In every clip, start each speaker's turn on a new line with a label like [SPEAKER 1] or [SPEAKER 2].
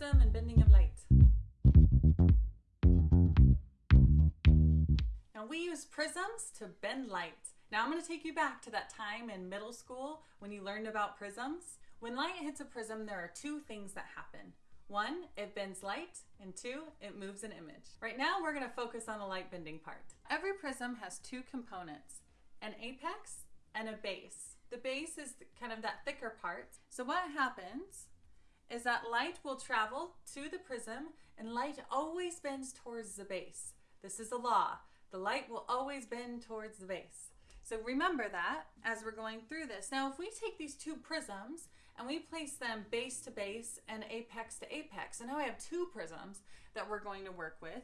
[SPEAKER 1] prism and bending of light. Now we use prisms to bend light. Now I'm going to take you back to that time in middle school when you learned about prisms. When light hits a prism, there are two things that happen. One, it bends light, and two, it moves an image. Right now, we're going to focus on the light bending part. Every prism has two components, an apex and a base. The base is kind of that thicker part. So what happens is that light will travel to the prism and light always bends towards the base. This is a law. The light will always bend towards the base. So remember that as we're going through this. Now, if we take these two prisms and we place them base to base and apex to apex, and now I have two prisms that we're going to work with.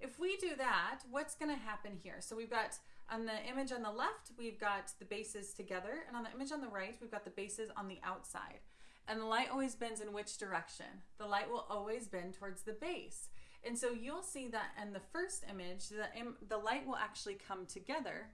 [SPEAKER 1] If we do that, what's going to happen here? So we've got on the image on the left, we've got the bases together, and on the image on the right, we've got the bases on the outside. And the light always bends in which direction? The light will always bend towards the base. And so you'll see that in the first image, the, Im the light will actually come together.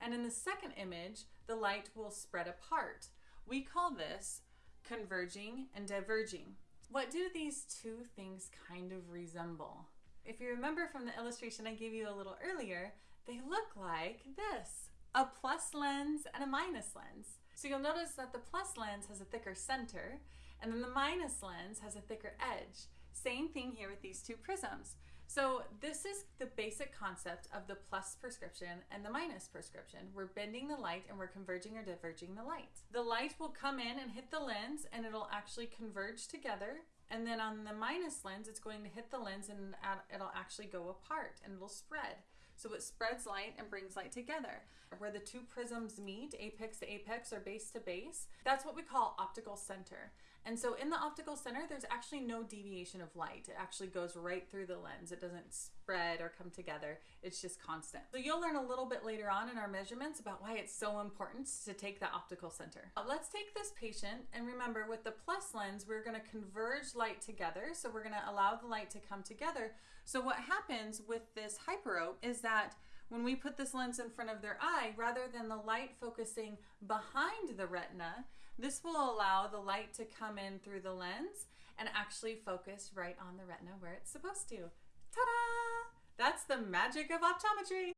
[SPEAKER 1] And in the second image, the light will spread apart. We call this converging and diverging. What do these two things kind of resemble? If you remember from the illustration I gave you a little earlier, they look like this, a plus lens and a minus lens. So you'll notice that the plus lens has a thicker center, and then the minus lens has a thicker edge. Same thing here with these two prisms. So this is the basic concept of the plus prescription and the minus prescription. We're bending the light and we're converging or diverging the light. The light will come in and hit the lens and it'll actually converge together. And then on the minus lens, it's going to hit the lens and it'll actually go apart and it'll spread. So it spreads light and brings light together. Where the two prisms meet, apex to apex or base to base, that's what we call optical center. And so in the optical center, there's actually no deviation of light. It actually goes right through the lens. It doesn't spread or come together. It's just constant. So you'll learn a little bit later on in our measurements about why it's so important to take the optical center. Let's take this patient and remember with the plus lens, we're gonna converge light together. So we're gonna allow the light to come together. So what happens with this hyperope is that when we put this lens in front of their eye, rather than the light focusing behind the retina, this will allow the light to come in through the lens and actually focus right on the retina where it's supposed to. Ta-da! That's the magic of optometry.